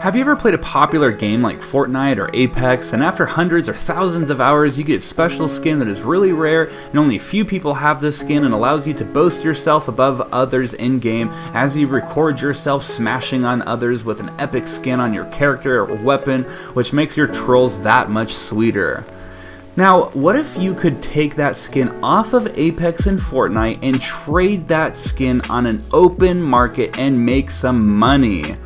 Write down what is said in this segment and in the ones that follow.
Have you ever played a popular game like Fortnite or Apex, and after hundreds or thousands of hours, you get a special skin that is really rare, and only a few people have this skin, and allows you to boast yourself above others in game as you record yourself smashing on others with an epic skin on your character or weapon, which makes your trolls that much sweeter? Now, what if you could take that skin off of Apex and Fortnite and trade that skin on an open market and make some money?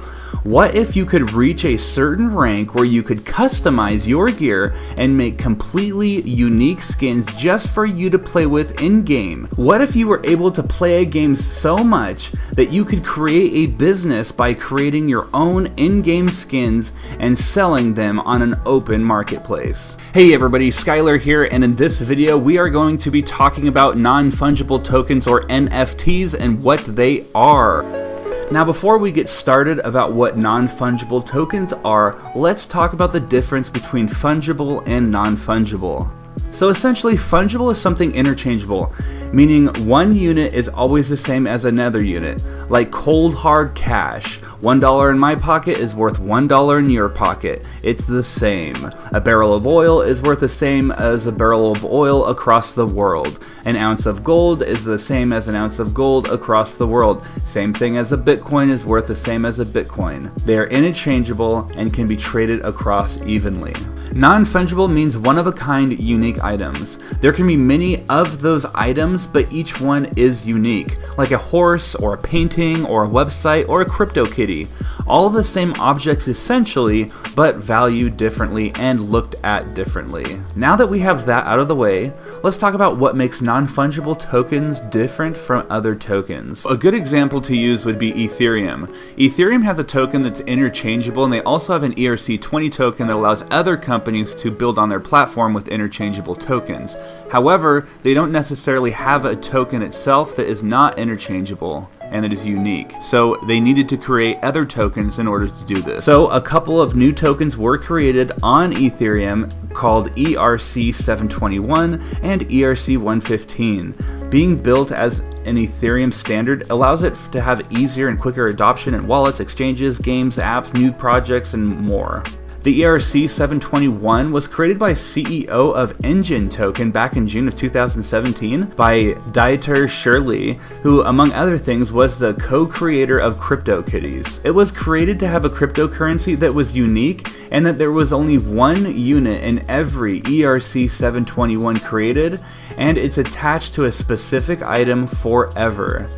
What if you could reach a certain rank where you could customize your gear and make completely unique skins just for you to play with in-game? What if you were able to play a game so much that you could create a business by creating your own in-game skins and selling them on an open marketplace? Hey everybody, Skylar here, and in this video we are going to be talking about non-fungible tokens or NFTs and what they are. Now before we get started about what non-fungible tokens are, let's talk about the difference between fungible and non-fungible. So essentially, fungible is something interchangeable, meaning one unit is always the same as another unit, like cold hard cash. $1 in my pocket is worth $1 in your pocket. It's the same. A barrel of oil is worth the same as a barrel of oil across the world. An ounce of gold is the same as an ounce of gold across the world. Same thing as a Bitcoin is worth the same as a Bitcoin. They are interchangeable and can be traded across evenly. Non-fungible means one-of-a-kind unique items. There can be many of those items, but each one is unique, like a horse, or a painting, or a website, or a CryptoKitty. All the same objects essentially, but valued differently and looked at differently. Now that we have that out of the way, let's talk about what makes non-fungible tokens different from other tokens. A good example to use would be Ethereum. Ethereum has a token that's interchangeable and they also have an ERC20 token that allows other companies companies to build on their platform with interchangeable tokens. However, they don't necessarily have a token itself that is not interchangeable and that is unique. So they needed to create other tokens in order to do this. So a couple of new tokens were created on Ethereum called ERC721 and ERC115. Being built as an Ethereum standard allows it to have easier and quicker adoption in wallets, exchanges, games, apps, new projects, and more. The ERC 721 was created by CEO of Enjin Token back in June of 2017 by Dieter Shirley, who among other things was the co-creator of CryptoKitties. It was created to have a cryptocurrency that was unique and that there was only one unit in every ERC 721 created and it's attached to a specific item forever.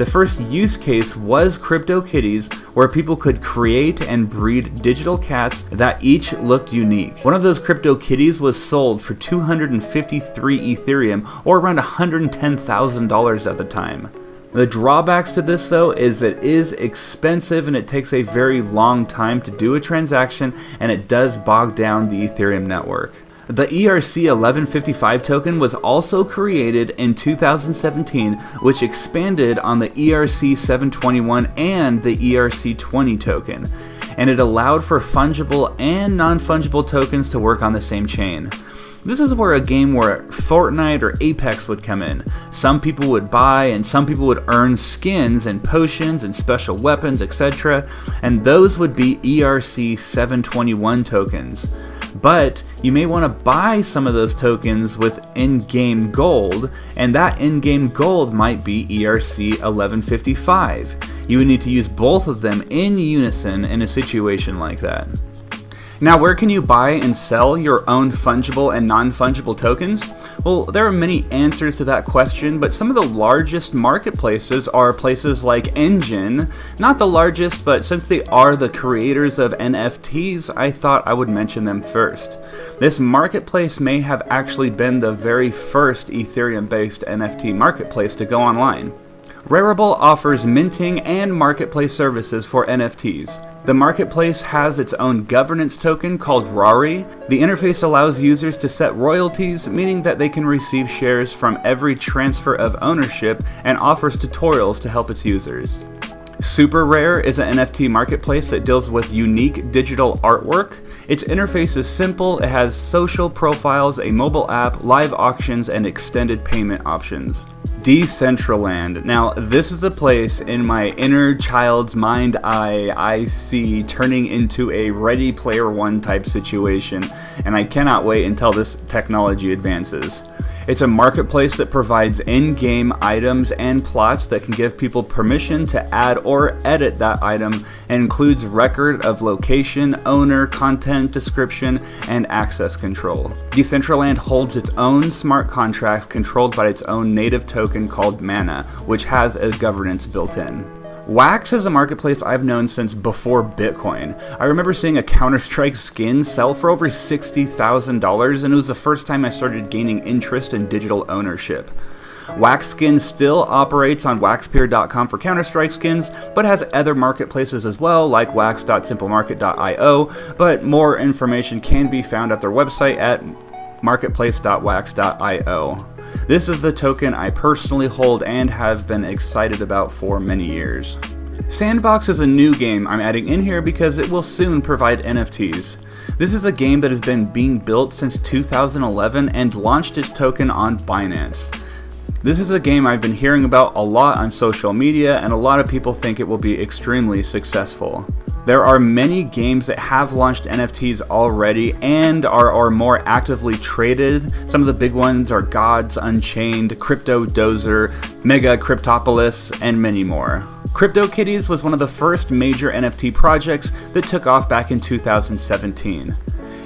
The first use case was CryptoKitties, where people could create and breed digital cats that each looked unique. One of those CryptoKitties was sold for 253 Ethereum, or around $110,000 at the time. The drawbacks to this though is it is expensive and it takes a very long time to do a transaction and it does bog down the Ethereum network. The ERC 1155 token was also created in 2017, which expanded on the ERC 721 and the ERC 20 token, and it allowed for fungible and non-fungible tokens to work on the same chain. This is where a game where Fortnite or Apex would come in. Some people would buy and some people would earn skins and potions and special weapons, etc. And those would be ERC 721 tokens but you may want to buy some of those tokens with in-game gold, and that in-game gold might be ERC 1155. You would need to use both of them in unison in a situation like that. Now, where can you buy and sell your own fungible and non-fungible tokens? Well, there are many answers to that question, but some of the largest marketplaces are places like Enjin. Not the largest, but since they are the creators of NFTs, I thought I would mention them first. This marketplace may have actually been the very first Ethereum-based NFT marketplace to go online. Rarible offers minting and marketplace services for NFTs. The marketplace has its own governance token called Rari. The interface allows users to set royalties, meaning that they can receive shares from every transfer of ownership and offers tutorials to help its users. Super Rare is an NFT marketplace that deals with unique digital artwork. Its interface is simple, it has social profiles, a mobile app, live auctions, and extended payment options. Decentraland. Now, this is a place in my inner child's mind eye I see turning into a Ready Player One type situation, and I cannot wait until this technology advances. It's a marketplace that provides in-game items and plots that can give people permission to add or edit that item and includes record of location, owner, content description, and access control. Decentraland holds its own smart contracts controlled by its own native token called Mana, which has a governance built in. Wax is a marketplace I've known since before Bitcoin. I remember seeing a Counter-Strike skin sell for over $60,000 and it was the first time I started gaining interest in digital ownership. Wax Skin still operates on waxpeer.com for Counter-Strike skins, but has other marketplaces as well, like wax.simplemarket.io, but more information can be found at their website at marketplace.wax.io. This is the token I personally hold and have been excited about for many years. Sandbox is a new game I'm adding in here because it will soon provide NFTs. This is a game that has been being built since 2011 and launched its token on Binance. This is a game I've been hearing about a lot on social media and a lot of people think it will be extremely successful. There are many games that have launched NFTs already and are, are more actively traded. Some of the big ones are Gods Unchained, Crypto Dozer, Mega Cryptopolis, and many more. CryptoKitties was one of the first major NFT projects that took off back in 2017.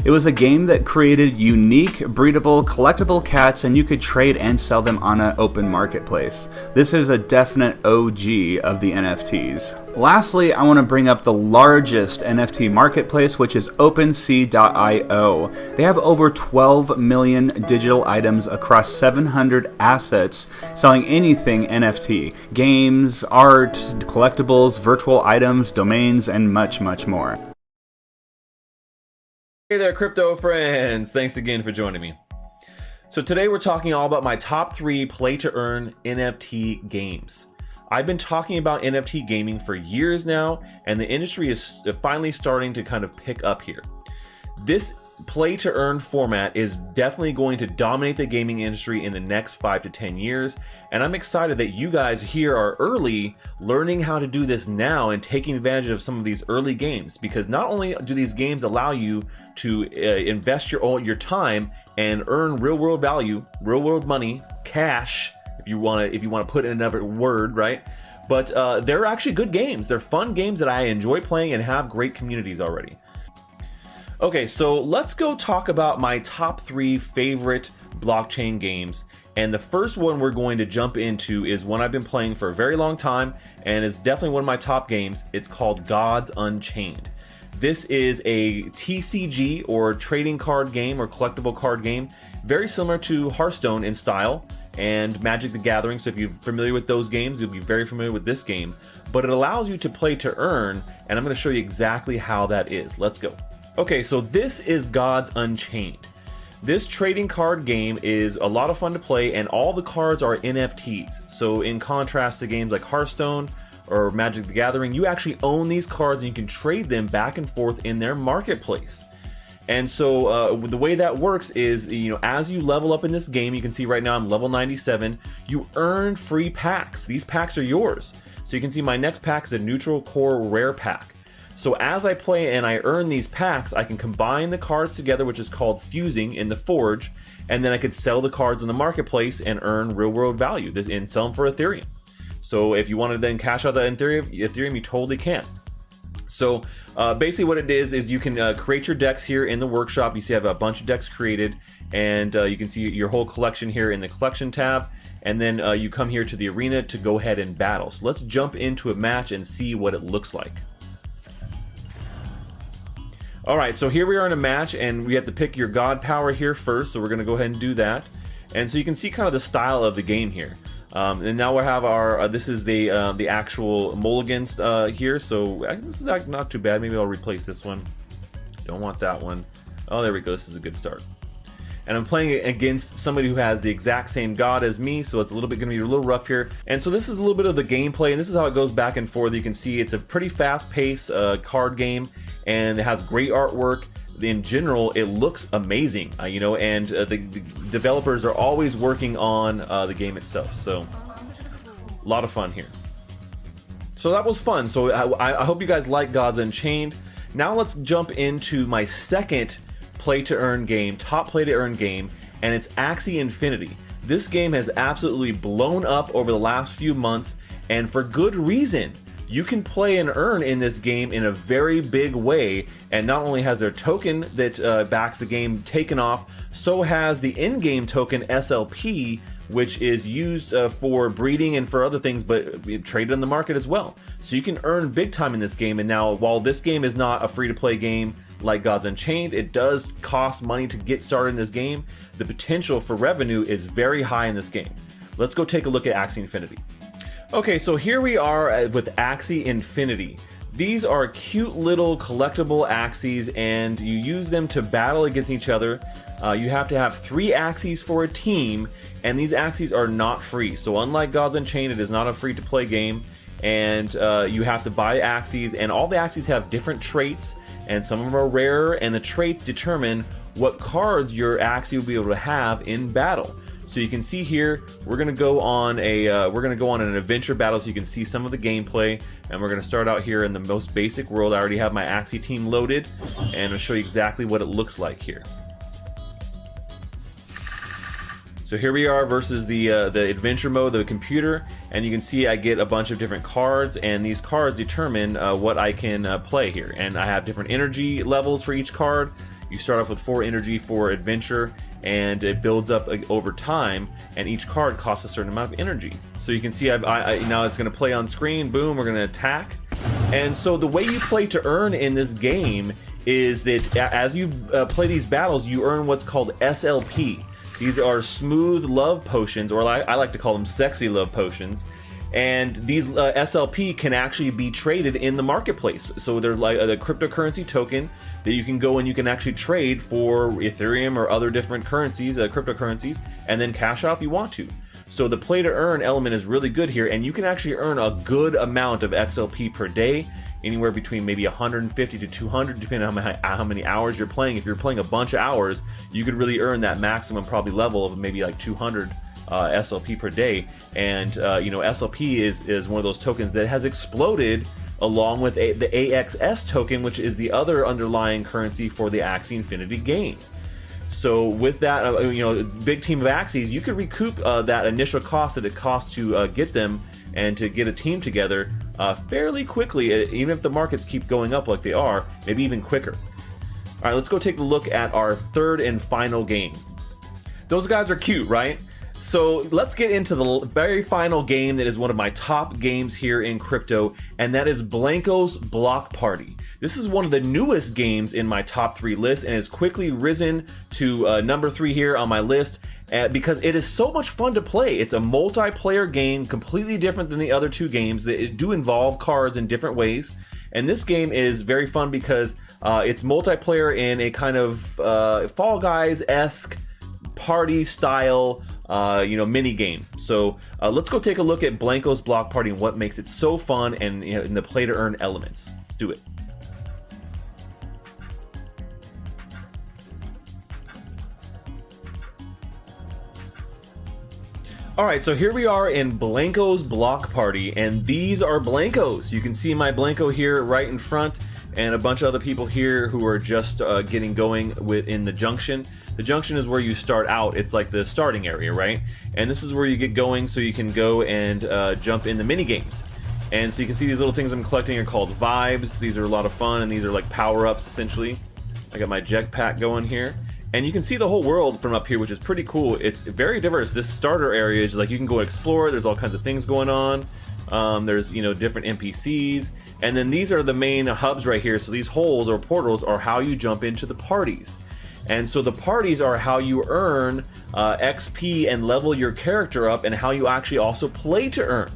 It was a game that created unique, breedable, collectible cats and you could trade and sell them on an open marketplace. This is a definite OG of the NFTs. Lastly, I want to bring up the largest NFT marketplace, which is OpenSea.io. They have over 12 million digital items across 700 assets, selling anything NFT, games, art, collectibles, virtual items, domains, and much, much more. Hey there, crypto friends! Thanks again for joining me. So today we're talking all about my top three play-to-earn NFT games. I've been talking about NFT gaming for years now, and the industry is finally starting to kind of pick up here. This play to earn format is definitely going to dominate the gaming industry in the next five to 10 years. And I'm excited that you guys here are early learning how to do this now and taking advantage of some of these early games because not only do these games allow you to uh, invest your, your time and earn real world value, real world money, cash, if you want to, if you want to put in another word, right? But uh, they're actually good games. They're fun games that I enjoy playing and have great communities already. Okay, so let's go talk about my top three favorite blockchain games. And the first one we're going to jump into is one I've been playing for a very long time and is definitely one of my top games. It's called Gods Unchained. This is a TCG or trading card game or collectible card game, very similar to Hearthstone in style and Magic the Gathering. So if you're familiar with those games, you'll be very familiar with this game. But it allows you to play to earn, and I'm going to show you exactly how that is. Let's go. Okay, so this is Gods Unchained. This trading card game is a lot of fun to play and all the cards are NFTs. So in contrast to games like Hearthstone or Magic the Gathering, you actually own these cards and you can trade them back and forth in their marketplace. And so uh, the way that works is, you know, as you level up in this game, you can see right now I'm level 97, you earn free packs. These packs are yours. So you can see my next pack is a neutral core rare pack. So as I play and I earn these packs, I can combine the cards together, which is called fusing in the Forge, and then I could sell the cards in the marketplace and earn real world value and sell them for Ethereum. So if you want to then cash out that Ethereum, Ethereum you totally can. So uh, basically what it is, is you can uh, create your decks here in the workshop. You see I have a bunch of decks created and uh, you can see your whole collection here in the collection tab. And then uh, you come here to the arena to go ahead and battle. So let's jump into a match and see what it looks like. All right, so here we are in a match, and we have to pick your god power here first, so we're going to go ahead and do that. And so you can see kind of the style of the game here. Um, and now we have our, uh, this is the uh, the actual mulligans uh, here, so uh, this is not too bad. Maybe I'll replace this one. Don't want that one. Oh, there we go. This is a good start. And I'm playing against somebody who has the exact same god as me, so it's a little bit going to be a little rough here. And so this is a little bit of the gameplay, and this is how it goes back and forth. You can see it's a pretty fast-paced uh, card game, and it has great artwork. In general, it looks amazing, uh, you know, and uh, the, the, developers are always working on uh, the game itself. So, a lot of fun here. So that was fun. So I, I hope you guys like Gods Unchained. Now let's jump into my second play to earn game, top play to earn game, and it's Axie Infinity. This game has absolutely blown up over the last few months, and for good reason. You can play and earn in this game in a very big way, and not only has their token that uh, backs the game taken off, so has the in-game token SLP, which is used uh, for breeding and for other things, but traded on the market as well. So you can earn big time in this game. And now, while this game is not a free to play game like Gods Unchained, it does cost money to get started in this game. The potential for revenue is very high in this game. Let's go take a look at Axie Infinity. Okay, so here we are uh, with Axie Infinity. These are cute little collectible Axies and you use them to battle against each other. Uh, you have to have three Axies for a team and these Axies are not free. So unlike Gods Unchained, it is not a free to play game and uh, you have to buy Axies and all the Axies have different traits and some of them are rarer and the traits determine what cards your Axie will be able to have in battle. So you can see here, we're gonna go on a uh, we're gonna go on an adventure battle so you can see some of the gameplay. And we're gonna start out here in the most basic world. I already have my Axie team loaded, and I'll show you exactly what it looks like here. So here we are versus the uh, the adventure mode, the computer, and you can see I get a bunch of different cards, and these cards determine uh, what I can uh, play here. And I have different energy levels for each card. You start off with 4 energy for adventure, and it builds up over time, and each card costs a certain amount of energy. So you can see I, I, now it's going to play on screen, boom, we're going to attack. And so the way you play to earn in this game is that as you uh, play these battles, you earn what's called SLP. These are smooth love potions, or I like to call them sexy love potions and these uh, SLP can actually be traded in the marketplace. So they're like a, a cryptocurrency token that you can go and you can actually trade for Ethereum or other different currencies, uh, cryptocurrencies, and then cash out if you want to. So the play to earn element is really good here, and you can actually earn a good amount of SLP per day, anywhere between maybe 150 to 200, depending on how many, hours you're playing. If you're playing a bunch of hours, you could really earn that maximum probably level of maybe like 200 uh, SLP per day. And uh, you know, SLP is is one of those tokens that has exploded along with a, the AXS token, which is the other underlying currency for the Axie Infinity game. So with that, uh, you know, big team of Axies, you could recoup uh, that initial cost that it costs to uh, get them and to get a team together uh, fairly quickly, even if the markets keep going up like they are, maybe even quicker. All right, let's go take a look at our third and final game. Those guys are cute, right? So let's get into the very final game that is one of my top games here in crypto, and that is Blankos Block Party. This is one of the newest games in my top three list and has quickly risen to uh, number three here on my list uh, because it is so much fun to play. It's a multiplayer game, completely different than the other two games that do involve cards in different ways. And this game is very fun because uh, it's multiplayer in a kind of uh, Fall Guys esque party style uh, you know, mini game. So uh, let's go take a look at Blankos Block Party and what makes it so fun and, you know, and the play to earn elements. Let's do it. All right, so here we are in Blankos Block Party, and these are Blankos. You can see my Blanco here right in front, and a bunch of other people here who are just uh, getting going within the junction. The junction is where you start out. It's like the starting area, right? And this is where you get going so you can go and uh, jump in the mini games. And so you can see these little things I'm collecting are called vibes. These are a lot of fun, and these are like power-ups, essentially. I got my jetpack going here. And you can see the whole world from up here, which is pretty cool. It's very diverse. This starter area is like you can go and explore. There's all kinds of things going on. Um, there's, you know, different NPCs. And then these are the main hubs right here. So these holes or portals are how you jump into the parties. And so the parties are how you earn uh, XP and level your character up and how you actually also play to earn.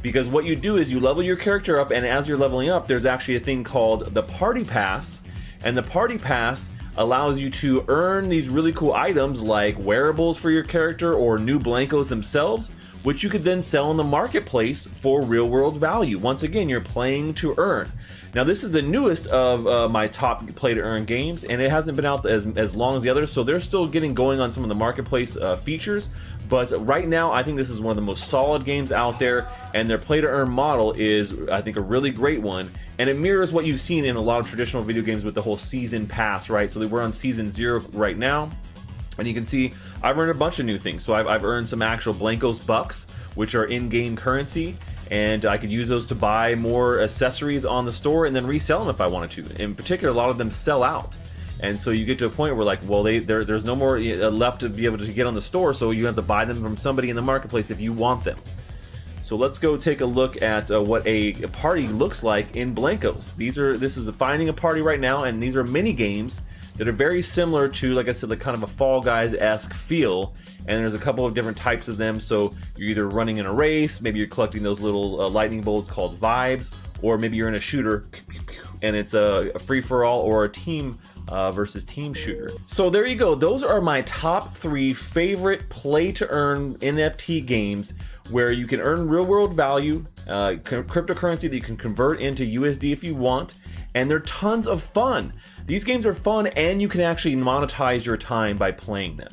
Because what you do is you level your character up and as you're leveling up, there's actually a thing called the Party Pass. And the Party Pass allows you to earn these really cool items like wearables for your character or new Blankos themselves, which you could then sell in the marketplace for real world value. Once again, you're playing to earn. Now, this is the newest of uh, my top play to earn games, and it hasn't been out as, as long as the others, so they're still getting going on some of the marketplace uh, features. But right now, I think this is one of the most solid games out there, and their play to earn model is, I think, a really great one. And it mirrors what you've seen in a lot of traditional video games with the whole season pass, right? So we're on season zero right now. And you can see I've earned a bunch of new things. So I've, I've earned some actual Blankos bucks, which are in-game currency and I could use those to buy more accessories on the store and then resell them if I wanted to. In particular, a lot of them sell out. And so you get to a point where like, well, they there's no more uh, left to be able to get on the store, so you have to buy them from somebody in the marketplace if you want them. So let's go take a look at uh, what a, party looks like in Blankos. These are this is a finding a party right now, and these are mini games that are very similar to, like I said, the kind of a Fall Guys esque feel and there's a couple of different types of them. So you're either running in a race, maybe you're collecting those little uh, lightning bolts called vibes, or maybe you're in a shooter and it's a, a free for all or a team uh, versus team shooter. So there you go. Those are my top three favorite play to earn NFT games where you can earn real world value, uh, cryptocurrency that you can convert into USD if you want, and they're tons of fun. These games are fun and you can actually monetize your time by playing them.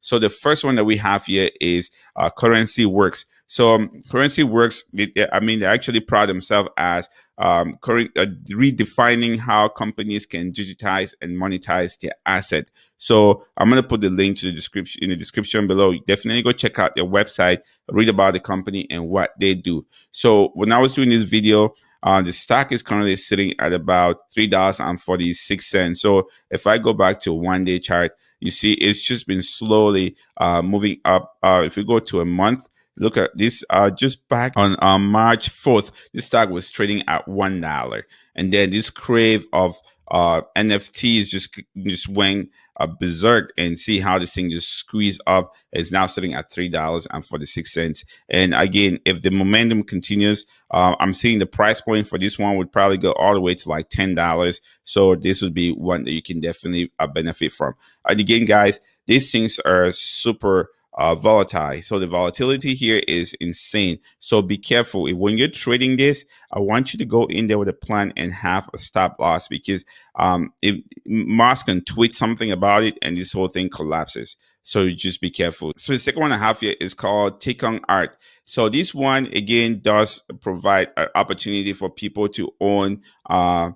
So the first one that we have here is uh, Currency Works. So um, Currency Works, it, I mean, they actually pride themselves as um, uh, redefining how companies can digitize and monetize their asset. So I'm to put the link to the description in the description below. Definitely go check out their website, read about the company and what they do. So when I was doing this video, uh, the stock is currently sitting at about three dollars and forty six cents. So if I go back to one day chart, you see it's just been slowly uh, moving up. Uh, if we go to a month, look at this. Uh, just back on uh, March 4th, this stock was trading at $1. And then this crave of uh, NFTs just, just went uh, berserk and see how this thing just squeezed up. It's now sitting at three dollars and again, if the momentum continues, uh, I'm seeing the price point for this one would probably go all the way to like ten dollars. So this would be one that you can definitely uh, benefit from. And again, guys, these things are super uh, volatile. So the volatility here is insane. So be careful. When you're trading this, I want you to go in there with a plan and have a stop loss because um, if Musk can tweet something about it and this whole thing collapses. So just be careful. So the second one I have here is called Takung Art. So this one again does provide an opportunity for people to own uh,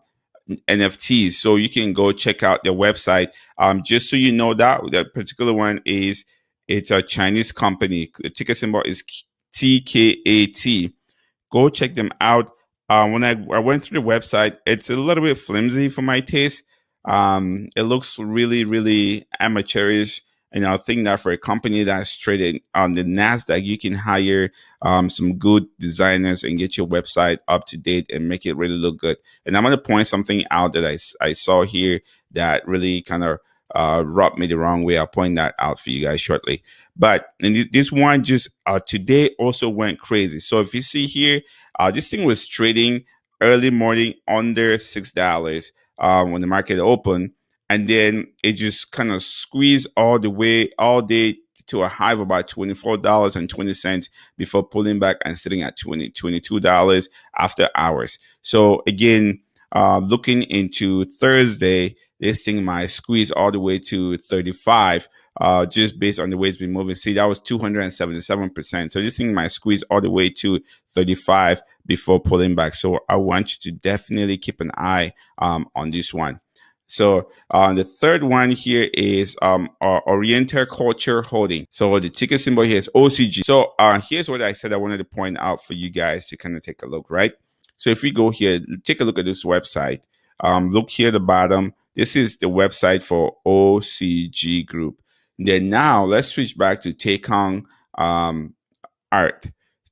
NFTs. So you can go check out their website. Um, just so you know that that particular one is it's a Chinese company. The ticker symbol is TKAT. Go check them out. Uh, when I, I went through the website, it's a little bit flimsy for my taste. Um, it looks really, really amateurish. And I think that for a company that's traded on the NASDAQ, you can hire um, some good designers and get your website up to date and make it really look good. And I'm going to point something out that I, I saw here that really kind of uh, me the wrong way. I'll point that out for you guys shortly. But and this one just uh, today also went crazy. So if you see here, uh, this thing was trading early morning under six dollars um, when the market opened, and then it just kind of squeezed all the way all day to a high of about $24.20 before pulling back and sitting at 20 $22 after hours. So again, uh, looking into Thursday, this thing might squeeze all the way to 35 uh, just based on the way it's been moving. See, that was 277%. So this thing might squeeze all the way to 35 before pulling back. So I want you to definitely keep an eye um, on this one. So uh, the third one here is um, Oriental Culture Holding. So the ticker symbol here is OCG. So uh, here's what I said I wanted to point out for you guys to kind of take a look, right? So if we go here, take a look at this website. Um, look here at the bottom. This is the website for OCG Group. Then now let's switch back to Takung um, Art.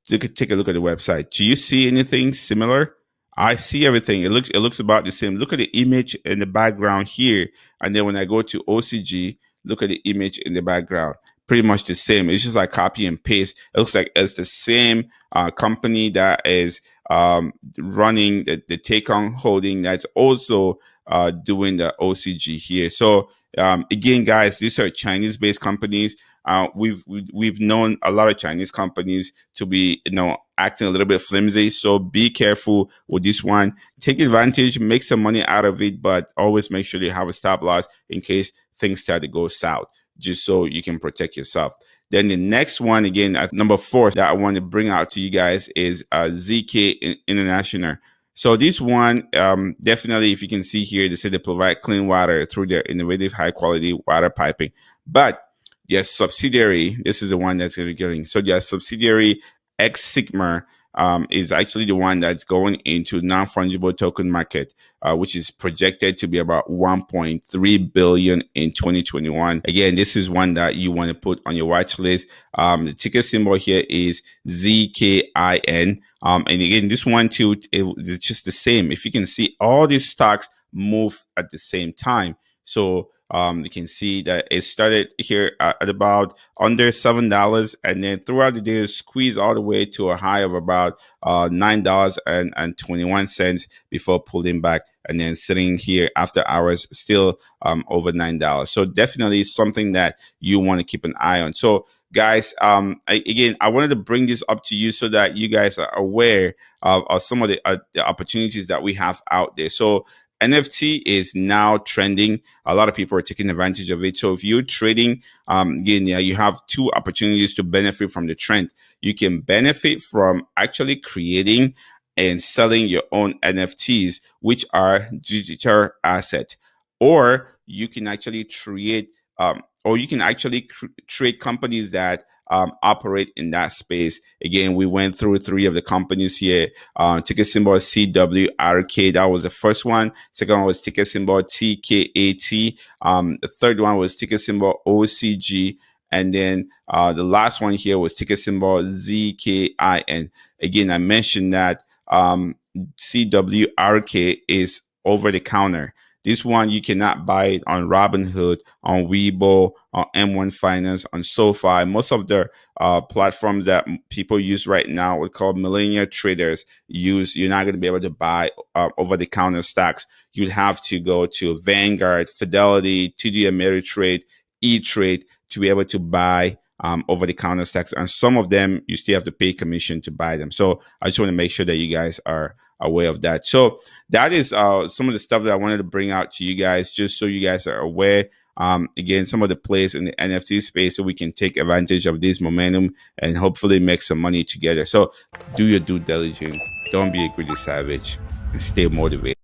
Take take a look at the website. Do you see anything similar? I see everything. It looks it looks about the same. Look at the image in the background here, and then when I go to OCG, look at the image in the background. Pretty much the same. It's just like copy and paste. It looks like it's the same uh, company that is um, running the, the Takung Holding that's also uh, doing the OCG here. So um, again, guys, these are Chinese-based companies. Uh, we've we've known a lot of Chinese companies to be you know acting a little bit flimsy. So be careful with this one. Take advantage, make some money out of it, but always make sure you have a stop loss in case things start to go south, just so you can protect yourself. Then the next one, again, at number four that I want to bring out to you guys is uh, ZK International. So this one, um, definitely, if you can see here, they say they provide clean water through their innovative, high quality water piping. But their subsidiary, this is the one that's going to be getting. So their subsidiary X Sigma um, is actually the one that's going into non-fungible token market, uh, which is projected to be about 1.3 billion in 2021. Again, this is one that you want to put on your watch list. Um, the ticker symbol here is ZKIN. Um, and again, this one too, it, it's just the same. If you can see all these stocks move at the same time. So um, you can see that it started here at, about under seven dollars, and then throughout the day, squeezed all the way to a high of about uh, nine dollars and, twenty one cents before pulling back, and then sitting here after hours, still um, over nine dollars. So definitely something that you want to keep an eye on. So guys um I, again i wanted to bring this up to you so that you guys are aware of, of some of the, uh, the opportunities that we have out there so NFT is now trending. A lot of people are taking advantage of it. So if you're trading, um, you have two opportunities to benefit from the trend. You can benefit from actually creating and selling your own NFTs, which are digital asset, or you can actually create, um, or you can actually trade companies that um, operate in that space. Again, we went through three of the companies here. Uh, ticker symbol CWRK, that was the first one. Second one was ticket symbol TKAT. Um, the third one was ticket symbol OCG. And then uh, the last one here was ticket symbol ZKIN. Again, I mentioned that um, CWRK is over the counter. This one you cannot buy it on Robinhood, on Webull, on M1 Finance, on SoFi. Most of the uh, platforms that people use right now, we call millennial traders, use. You're not going to be able to buy uh, over-the-counter stocks. You'd have to go to Vanguard, Fidelity, TD Ameritrade, E-Trade to be able to buy um, over the counter stocks. And some of them, you still have to pay commission to buy them. So I just want to make sure that you guys are aware of that. So that is uh, some of the stuff that I wanted to bring out to you guys, just so you guys are aware. Um, again, some of the plays in the NFT space so we can take advantage of this momentum and hopefully make some money together. So do your due diligence. Don't be a greedy savage and stay motivated.